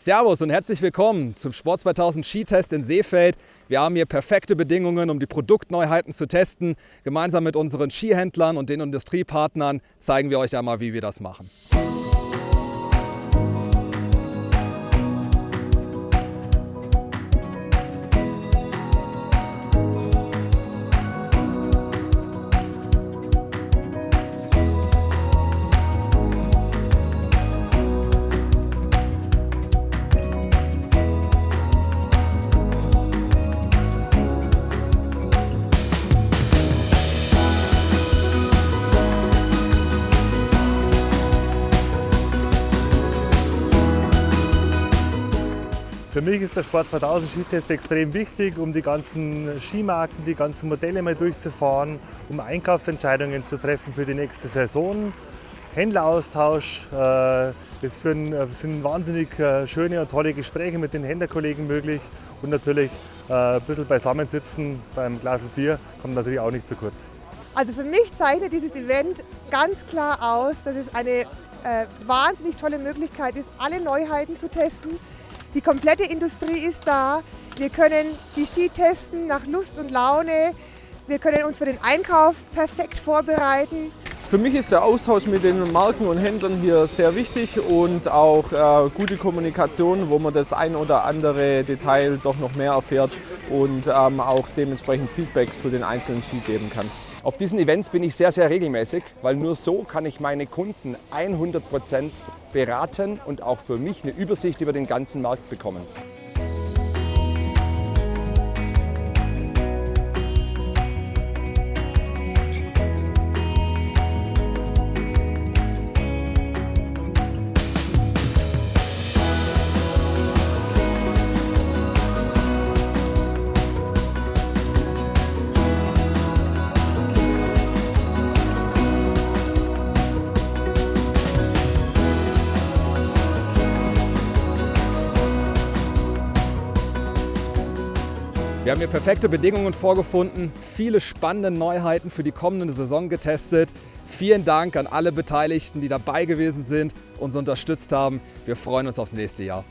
Servus und herzlich willkommen zum Sport 2000 Skitest in Seefeld. Wir haben hier perfekte Bedingungen, um die Produktneuheiten zu testen. Gemeinsam mit unseren Skihändlern und den Industriepartnern zeigen wir euch einmal, wie wir das machen. Für mich ist der Sport 2000 Skitest extrem wichtig, um die ganzen Skimarken, die ganzen Modelle mal durchzufahren, um Einkaufsentscheidungen zu treffen für die nächste Saison. Händleraustausch, äh, es sind wahnsinnig äh, schöne und tolle Gespräche mit den Händlerkollegen möglich und natürlich äh, ein bisschen beisammensitzen beim Glas Bier kommt natürlich auch nicht zu kurz. Also für mich zeichnet dieses Event ganz klar aus, dass es eine äh, wahnsinnig tolle Möglichkeit ist, alle Neuheiten zu testen, die komplette Industrie ist da. Wir können die Ski testen nach Lust und Laune. Wir können uns für den Einkauf perfekt vorbereiten. Für mich ist der Austausch mit den Marken und Händlern hier sehr wichtig und auch äh, gute Kommunikation, wo man das ein oder andere Detail doch noch mehr erfährt und ähm, auch dementsprechend Feedback zu den einzelnen Ski geben kann. Auf diesen Events bin ich sehr, sehr regelmäßig, weil nur so kann ich meine Kunden 100 Prozent beraten und auch für mich eine Übersicht über den ganzen Markt bekommen. Wir haben hier perfekte Bedingungen vorgefunden, viele spannende Neuheiten für die kommende Saison getestet. Vielen Dank an alle Beteiligten, die dabei gewesen sind, uns unterstützt haben. Wir freuen uns aufs nächste Jahr.